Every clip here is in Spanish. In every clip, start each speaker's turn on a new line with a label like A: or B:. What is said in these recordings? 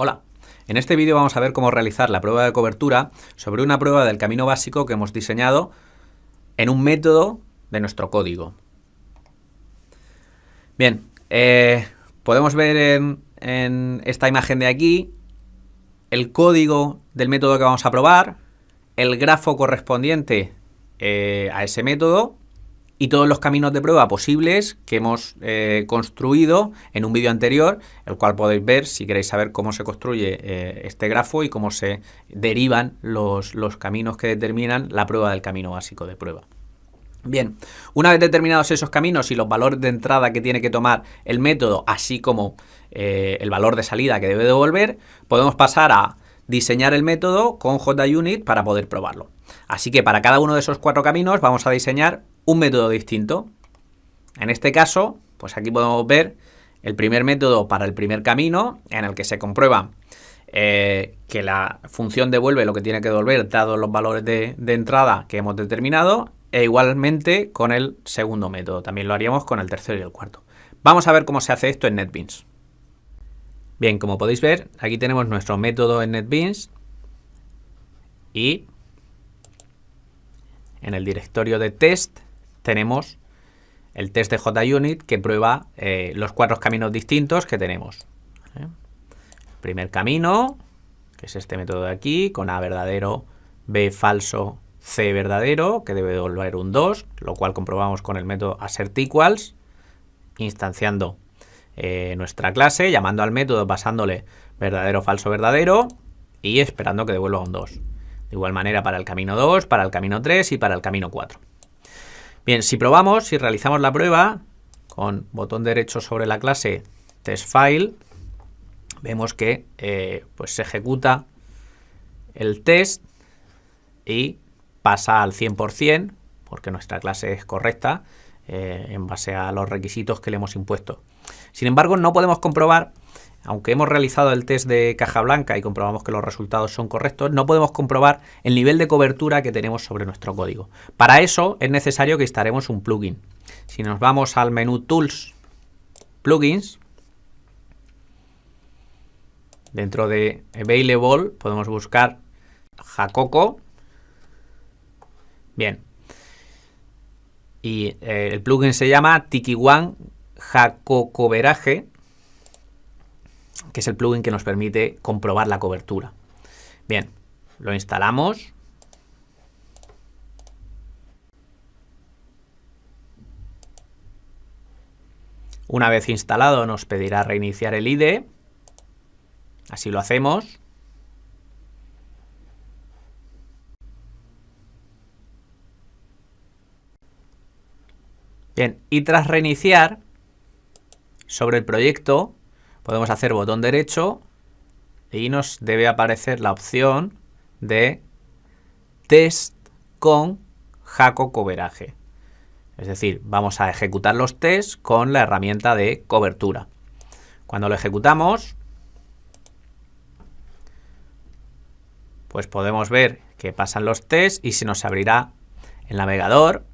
A: Hola, en este vídeo vamos a ver cómo realizar la prueba de cobertura sobre una prueba del camino básico que hemos diseñado en un método de nuestro código. Bien, eh, podemos ver en, esta imagen de aquí el código del método que vamos a probar, el grafo correspondiente eh, a ese método y todos los caminos de prueba posibles que hemos eh, construido en un vídeo anterior, el cual podéis ver si queréis saber cómo se construye eh, este grafo y cómo se derivan los, los caminos que determinan la prueba del camino básico de prueba. Bien, una vez determinados esos caminos y los valores de entrada que tiene que tomar el método, así como eh, el valor de salida que debe devolver, podemos pasar a diseñar el método con JUnit para poder probarlo. Así que para cada uno de esos cuatro caminos vamos a diseñar un método distinto. En este caso, pues aquí podemos ver el primer método para el primer camino, en el que se comprueba eh, que la función devuelve lo que tiene que devolver dados los valores de, de entrada que hemos determinado, e igualmente con el segundo método. También lo haríamos con el tercero y el cuarto. Vamos a ver cómo se hace esto en NetBeans. Bien, como podéis ver, aquí tenemos nuestro método en NetBeans y en el directorio de test tenemos el test de JUnit que prueba eh, los cuatro caminos distintos que tenemos. ¿eh? Primer camino, que es este método de aquí, con A verdadero, B falso, C verdadero, que debe devolver un 2, lo cual comprobamos con el método AssertEquals, instanciando eh, nuestra clase, llamando al método, pasándole verdadero, falso, verdadero, y esperando que devuelva un 2. De igual manera para el camino 2, para el camino 3 y para el camino 4. Bien, si probamos, si realizamos la prueba con botón derecho sobre la clase testFile, vemos que eh, pues se ejecuta el test y pasa al 100% porque nuestra clase es correcta eh, en base a los requisitos que le hemos impuesto. Sin embargo, no podemos comprobar aunque hemos realizado el test de caja blanca y comprobamos que los resultados son correctos, no podemos comprobar el nivel de cobertura que tenemos sobre nuestro código. Para eso es necesario que instalemos un plugin. Si nos vamos al menú Tools, Plugins, dentro de Available podemos buscar Jacoco. Bien. Y eh, el plugin se llama TikiOne Jacocoveraje que es el plugin que nos permite comprobar la cobertura. Bien, lo instalamos. Una vez instalado nos pedirá reiniciar el IDE. Así lo hacemos. Bien, y tras reiniciar, sobre el proyecto podemos hacer botón derecho y nos debe aparecer la opción de test con Jaco Coveraje. Es decir, vamos a ejecutar los tests con la herramienta de cobertura. Cuando lo ejecutamos, pues podemos ver que pasan los tests y se nos abrirá el navegador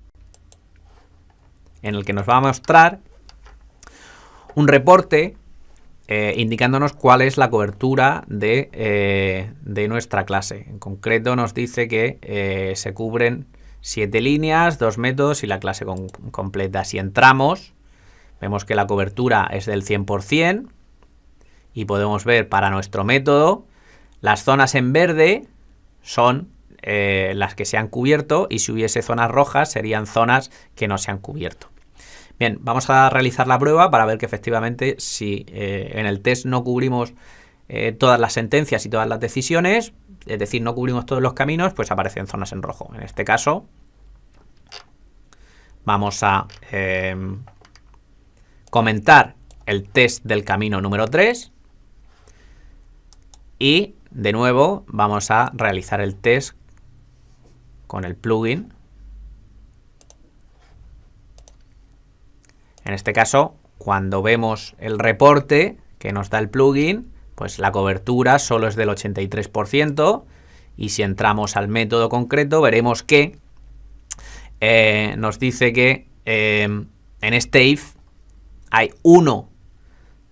A: en el que nos va a mostrar un reporte eh, indicándonos cuál es la cobertura eh, de, nuestra clase. En concreto nos dice que eh, se cubren siete líneas, dos métodos y la clase completa. Si entramos, vemos que la cobertura es del 100% y podemos ver para nuestro método las zonas en verde son las que se han cubierto y si hubiese zonas rojas serían zonas que no se han cubierto. Bien, vamos a realizar la prueba para ver que efectivamente si eh, en el test no cubrimos eh, todas las sentencias y todas las decisiones, es decir, no cubrimos todos los caminos, pues aparecen zonas en rojo. En este caso, vamos a em, comentar el test del camino número 3 y de nuevo vamos a realizar el test con el plugin En este caso, cuando vemos el reporte que nos da el plugin, pues la cobertura solo es del 83% y si entramos al método concreto veremos que eh, nos dice que eh, en este hay uno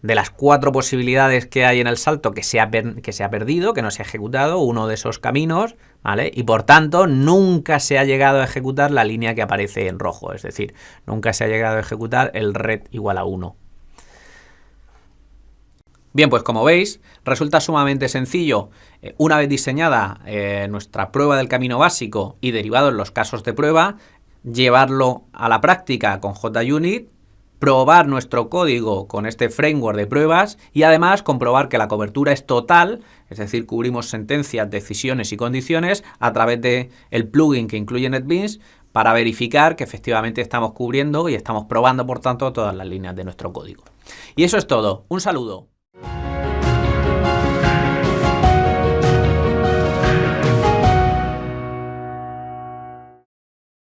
A: de las cuatro posibilidades que hay en el salto que se ha, que se ha perdido, que no se ha ejecutado uno de esos caminos, ¿vale? Y por tanto, nunca se ha llegado a ejecutar la línea que aparece en rojo, es decir, nunca se ha llegado a ejecutar el red igual a 1. Bien, pues como veis, resulta sumamente sencillo, eh, una vez diseñada eh, nuestra prueba del camino básico y derivados los casos de prueba, llevarlo a la práctica con JUnit, probar nuestro código con este framework de pruebas y además comprobar que la cobertura es total, es decir, cubrimos sentencias, decisiones y condiciones a través del el plugin que incluye NetBeans para verificar que efectivamente estamos cubriendo y estamos probando, por tanto, todas las líneas de nuestro código. Y eso es todo. Un saludo.